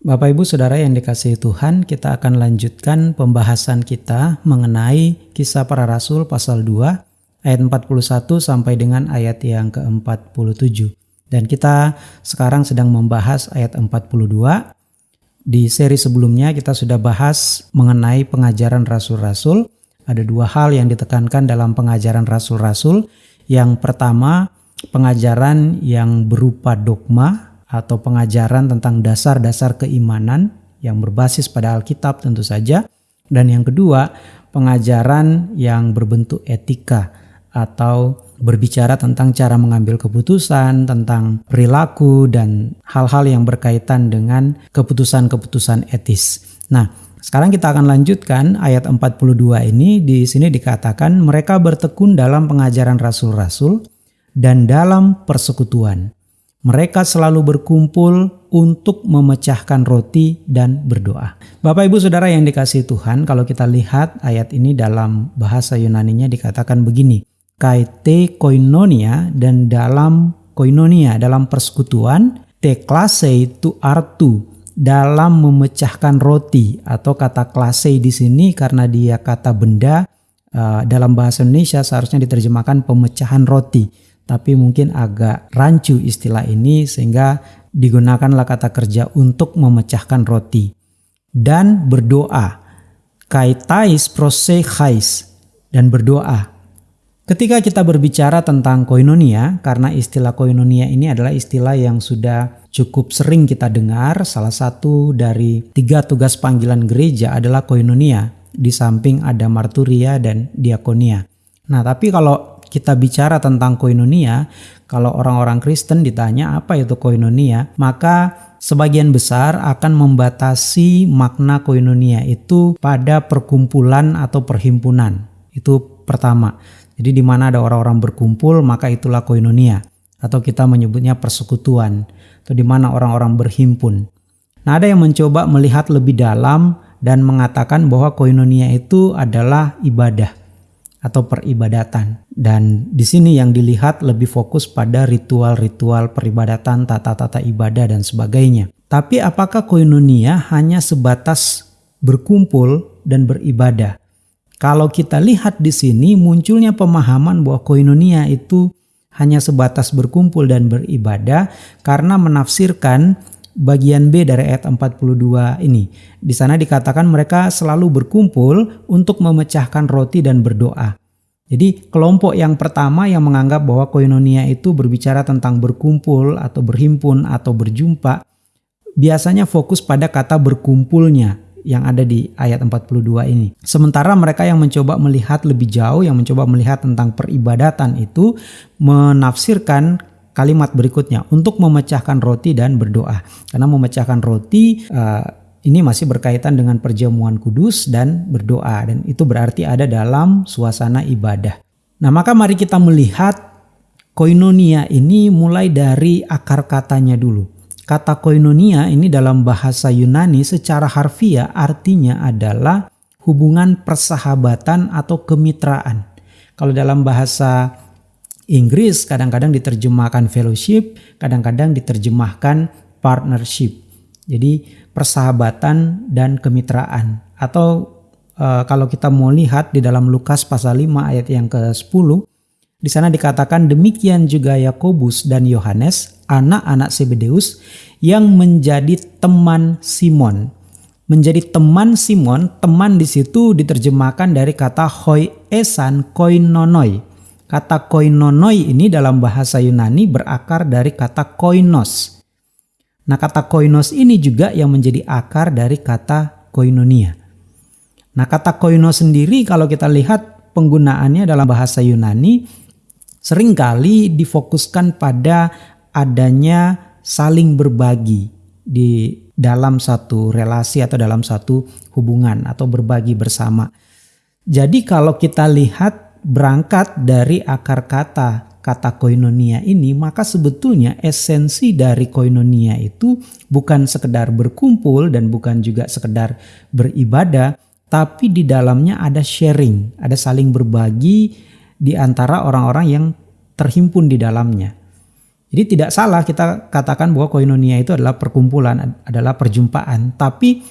Bapak Ibu Saudara yang dikasihi Tuhan, kita akan lanjutkan pembahasan kita mengenai kisah para rasul pasal 2 ayat 41 sampai dengan ayat yang ke-47. Dan kita sekarang sedang membahas ayat 42. Di seri sebelumnya kita sudah bahas mengenai pengajaran rasul-rasul. Ada dua hal yang ditekankan dalam pengajaran rasul-rasul. Yang pertama, pengajaran yang berupa dogma atau pengajaran tentang dasar-dasar keimanan yang berbasis pada Alkitab tentu saja. Dan yang kedua, pengajaran yang berbentuk etika atau berbicara tentang cara mengambil keputusan, tentang perilaku dan hal-hal yang berkaitan dengan keputusan-keputusan etis. Nah, sekarang kita akan lanjutkan ayat 42 ini di sini dikatakan mereka bertekun dalam pengajaran rasul-rasul dan dalam persekutuan mereka selalu berkumpul untuk memecahkan roti dan berdoa. Bapak Ibu Saudara yang dikasih Tuhan, kalau kita lihat ayat ini dalam bahasa Yunaninya dikatakan begini. Kaite koinonia dan dalam koinonia, dalam persekutuan, te klase itu artu dalam memecahkan roti atau kata klase di sini karena dia kata benda uh, dalam bahasa Indonesia seharusnya diterjemahkan pemecahan roti tapi mungkin agak rancu istilah ini sehingga digunakanlah kata kerja untuk memecahkan roti. Dan berdoa. Kaitais prosechais dan berdoa. Ketika kita berbicara tentang koinonia karena istilah koinonia ini adalah istilah yang sudah cukup sering kita dengar salah satu dari tiga tugas panggilan gereja adalah koinonia di samping ada marturia dan diakonia. Nah tapi kalau kita bicara tentang koinonia, kalau orang-orang Kristen ditanya apa itu koinonia, maka sebagian besar akan membatasi makna koinonia itu pada perkumpulan atau perhimpunan. Itu pertama. Jadi di mana ada orang-orang berkumpul, maka itulah koinonia atau kita menyebutnya persekutuan atau di mana orang-orang berhimpun. Nah, ada yang mencoba melihat lebih dalam dan mengatakan bahwa koinonia itu adalah ibadah atau peribadatan. Dan di sini yang dilihat lebih fokus pada ritual-ritual peribadatan, tata-tata ibadah dan sebagainya. Tapi apakah koinonia hanya sebatas berkumpul dan beribadah? Kalau kita lihat di sini munculnya pemahaman bahwa koinonia itu hanya sebatas berkumpul dan beribadah karena menafsirkan bagian B dari ayat 42 ini. Di sana dikatakan mereka selalu berkumpul untuk memecahkan roti dan berdoa. Jadi kelompok yang pertama yang menganggap bahwa koinonia itu berbicara tentang berkumpul atau berhimpun atau berjumpa biasanya fokus pada kata berkumpulnya yang ada di ayat 42 ini. Sementara mereka yang mencoba melihat lebih jauh, yang mencoba melihat tentang peribadatan itu menafsirkan kalimat berikutnya untuk memecahkan roti dan berdoa. Karena memecahkan roti uh, ini masih berkaitan dengan perjamuan kudus dan berdoa dan itu berarti ada dalam suasana ibadah. Nah, maka mari kita melihat koinonia ini mulai dari akar katanya dulu. Kata koinonia ini dalam bahasa Yunani secara harfiah artinya adalah hubungan persahabatan atau kemitraan. Kalau dalam bahasa Inggris kadang-kadang diterjemahkan fellowship, kadang-kadang diterjemahkan partnership. Jadi persahabatan dan kemitraan atau uh, kalau kita mau lihat di dalam Lukas pasal 5 ayat yang ke-10 di sana dikatakan demikian juga Yakobus dan Yohanes anak-anak Sebedeus yang menjadi teman Simon. Menjadi teman Simon, teman di situ diterjemahkan dari kata hoi esan koinonoi Kata koinonoi ini dalam bahasa Yunani berakar dari kata koinos. Nah kata koinos ini juga yang menjadi akar dari kata koinonia. Nah kata koinos sendiri kalau kita lihat penggunaannya dalam bahasa Yunani sering kali difokuskan pada adanya saling berbagi di dalam satu relasi atau dalam satu hubungan atau berbagi bersama. Jadi kalau kita lihat berangkat dari akar kata kata koinonia ini, maka sebetulnya esensi dari koinonia itu bukan sekedar berkumpul dan bukan juga sekedar beribadah, tapi di dalamnya ada sharing, ada saling berbagi di antara orang-orang yang terhimpun di dalamnya. Jadi tidak salah kita katakan bahwa koinonia itu adalah perkumpulan, adalah perjumpaan, tapi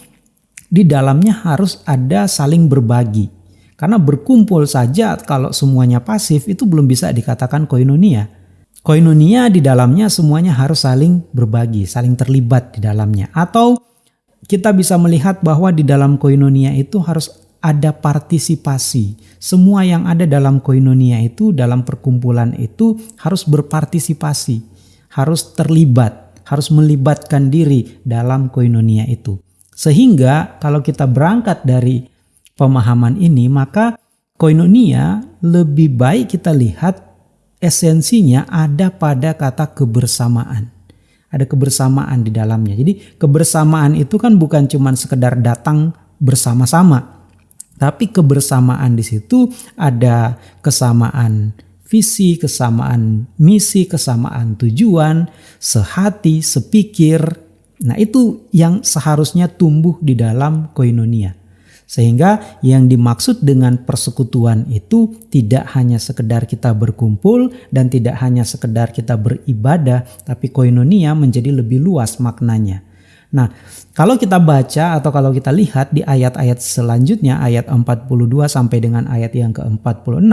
di dalamnya harus ada saling berbagi. Karena berkumpul saja kalau semuanya pasif itu belum bisa dikatakan koinonia. Koinonia di dalamnya semuanya harus saling berbagi, saling terlibat di dalamnya. Atau kita bisa melihat bahwa di dalam koinonia itu harus ada partisipasi. Semua yang ada dalam koinonia itu, dalam perkumpulan itu harus berpartisipasi, harus terlibat, harus melibatkan diri dalam koinonia itu. Sehingga kalau kita berangkat dari pemahaman ini, maka koinonia lebih baik kita lihat esensinya ada pada kata kebersamaan. Ada kebersamaan di dalamnya. Jadi kebersamaan itu kan bukan cuma sekedar datang bersama-sama. Tapi kebersamaan di situ ada kesamaan visi, kesamaan misi, kesamaan tujuan, sehati, sepikir. Nah itu yang seharusnya tumbuh di dalam koinonia. Sehingga yang dimaksud dengan persekutuan itu tidak hanya sekedar kita berkumpul dan tidak hanya sekedar kita beribadah, tapi koinonia menjadi lebih luas maknanya. Nah, kalau kita baca atau kalau kita lihat di ayat-ayat selanjutnya, ayat 42 sampai dengan ayat yang ke-46,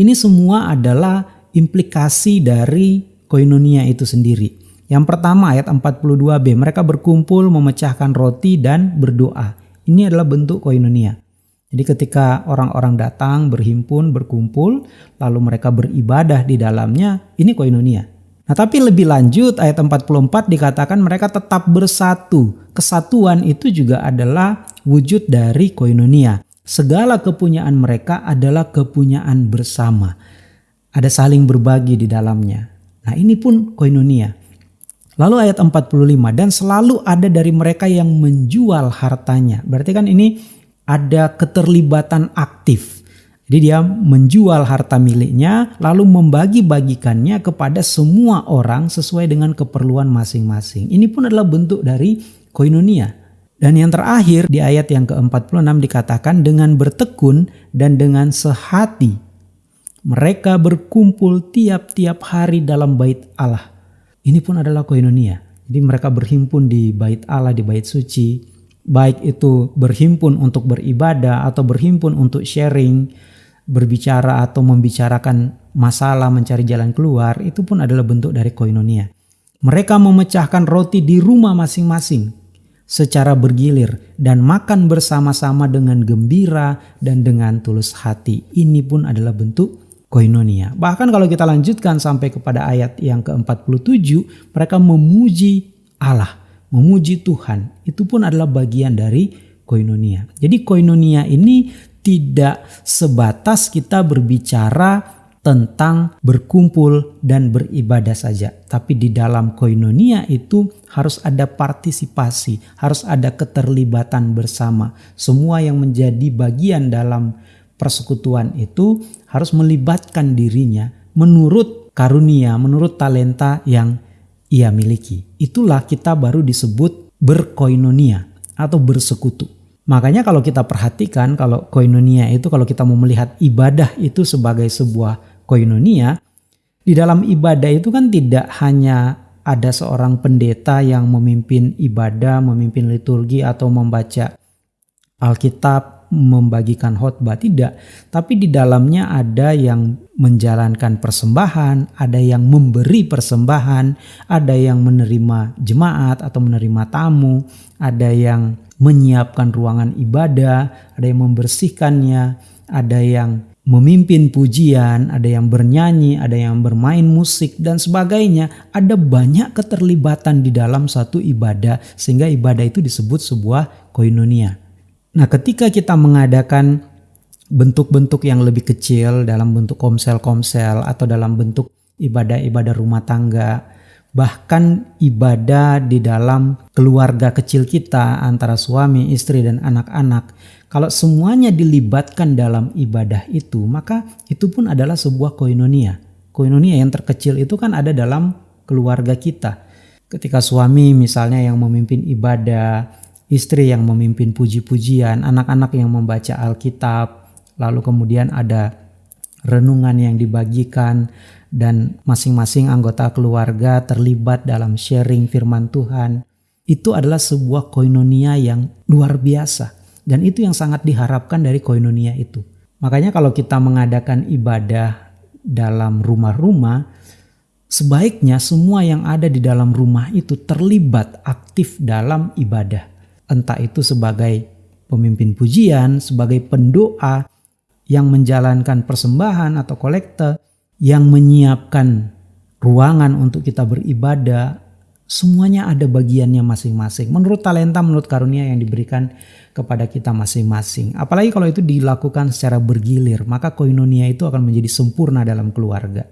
ini semua adalah implikasi dari koinonia itu sendiri. Yang pertama ayat 42b, mereka berkumpul memecahkan roti dan berdoa. Ini adalah bentuk koinonia. Jadi ketika orang-orang datang, berhimpun, berkumpul, lalu mereka beribadah di dalamnya, ini koinonia. Nah tapi lebih lanjut ayat 44 dikatakan mereka tetap bersatu. Kesatuan itu juga adalah wujud dari koinonia. Segala kepunyaan mereka adalah kepunyaan bersama. Ada saling berbagi di dalamnya. Nah ini pun koinonia. Lalu ayat 45 dan selalu ada dari mereka yang menjual hartanya. Berarti kan ini ada keterlibatan aktif. Jadi dia menjual harta miliknya lalu membagi-bagikannya kepada semua orang sesuai dengan keperluan masing-masing. Ini pun adalah bentuk dari koinonia. Dan yang terakhir di ayat yang ke-46 dikatakan dengan bertekun dan dengan sehati. Mereka berkumpul tiap-tiap hari dalam bait Allah ini pun adalah koinonia. Jadi mereka berhimpun di bait Allah, di bait suci. Baik itu berhimpun untuk beribadah atau berhimpun untuk sharing, berbicara atau membicarakan masalah, mencari jalan keluar, itu pun adalah bentuk dari koinonia. Mereka memecahkan roti di rumah masing-masing secara bergilir dan makan bersama-sama dengan gembira dan dengan tulus hati. Ini pun adalah bentuk koinonia. Bahkan kalau kita lanjutkan sampai kepada ayat yang ke-47, mereka memuji Allah, memuji Tuhan. Itu pun adalah bagian dari koinonia. Jadi koinonia ini tidak sebatas kita berbicara tentang berkumpul dan beribadah saja. Tapi di dalam koinonia itu harus ada partisipasi, harus ada keterlibatan bersama. Semua yang menjadi bagian dalam persekutuan itu harus melibatkan dirinya menurut karunia, menurut talenta yang ia miliki. Itulah kita baru disebut berkoinonia atau bersekutu. Makanya kalau kita perhatikan kalau koinonia itu kalau kita mau melihat ibadah itu sebagai sebuah koinonia, di dalam ibadah itu kan tidak hanya ada seorang pendeta yang memimpin ibadah, memimpin liturgi atau membaca Alkitab membagikan khotbah tidak, tapi di dalamnya ada yang menjalankan persembahan, ada yang memberi persembahan, ada yang menerima jemaat atau menerima tamu, ada yang menyiapkan ruangan ibadah, ada yang membersihkannya, ada yang memimpin pujian, ada yang bernyanyi, ada yang bermain musik dan sebagainya. Ada banyak keterlibatan di dalam satu ibadah sehingga ibadah itu disebut sebuah koinonia. Nah, ketika kita mengadakan bentuk-bentuk yang lebih kecil dalam bentuk komsel-komsel atau dalam bentuk ibadah-ibadah rumah tangga, bahkan ibadah di dalam keluarga kecil kita antara suami, istri, dan anak-anak, kalau semuanya dilibatkan dalam ibadah itu, maka itu pun adalah sebuah koinonia. Koinonia yang terkecil itu kan ada dalam keluarga kita. Ketika suami misalnya yang memimpin ibadah, istri yang memimpin puji-pujian, anak-anak yang membaca Alkitab, lalu kemudian ada renungan yang dibagikan, dan masing-masing anggota keluarga terlibat dalam sharing firman Tuhan. Itu adalah sebuah koinonia yang luar biasa dan itu yang sangat diharapkan dari koinonia itu. Makanya kalau kita mengadakan ibadah dalam rumah-rumah, sebaiknya semua yang ada di dalam rumah itu terlibat aktif dalam ibadah. Entah itu sebagai pemimpin pujian, sebagai pendoa yang menjalankan persembahan atau kolekte, yang menyiapkan ruangan untuk kita beribadah, semuanya ada bagiannya masing-masing. Menurut talenta, menurut karunia yang diberikan kepada kita masing-masing. Apalagi kalau itu dilakukan secara bergilir, maka koinonia itu akan menjadi sempurna dalam keluarga.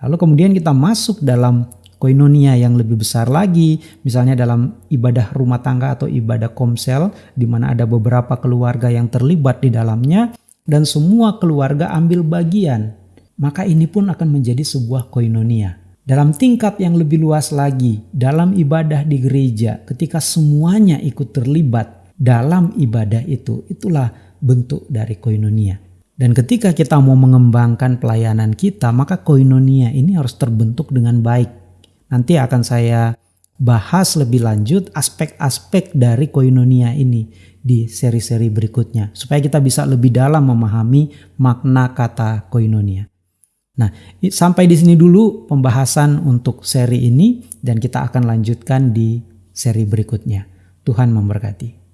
Lalu kemudian kita masuk dalam koinonia yang lebih besar lagi, misalnya dalam ibadah rumah tangga atau ibadah komsel, di mana ada beberapa keluarga yang terlibat di dalamnya, dan semua keluarga ambil bagian. Maka ini pun akan menjadi sebuah koinonia. Dalam tingkat yang lebih luas lagi, dalam ibadah di gereja, ketika semuanya ikut terlibat, dalam ibadah itu, itulah bentuk dari koinonia. Dan ketika kita mau mengembangkan pelayanan kita, maka koinonia ini harus terbentuk dengan baik. Nanti akan saya bahas lebih lanjut aspek-aspek dari koinonia ini di seri-seri berikutnya. Supaya kita bisa lebih dalam memahami makna kata koinonia. Nah, sampai di sini dulu pembahasan untuk seri ini dan kita akan lanjutkan di seri berikutnya. Tuhan memberkati.